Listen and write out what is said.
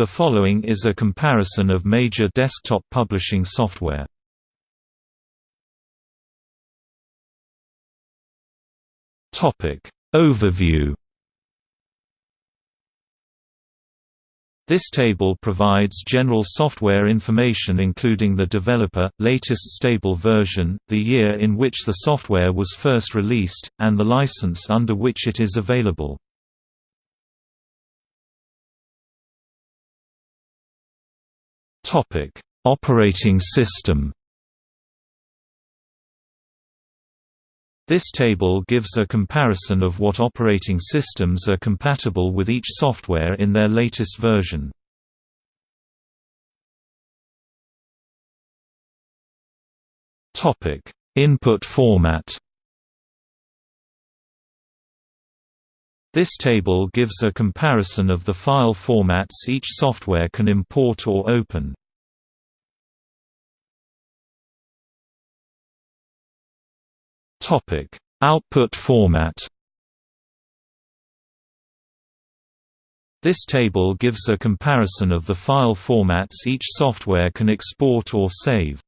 The following is a comparison of major desktop publishing software. Overview This table provides general software information including the developer, latest stable version, the year in which the software was first released, and the license under which it is available. Operating system This table gives a comparison of what operating systems are compatible with each software in their latest version. Topic: Input format. This table gives a comparison of the file formats each software can import or open. Topic: Output format. This table gives a comparison of the file formats each software can export or save.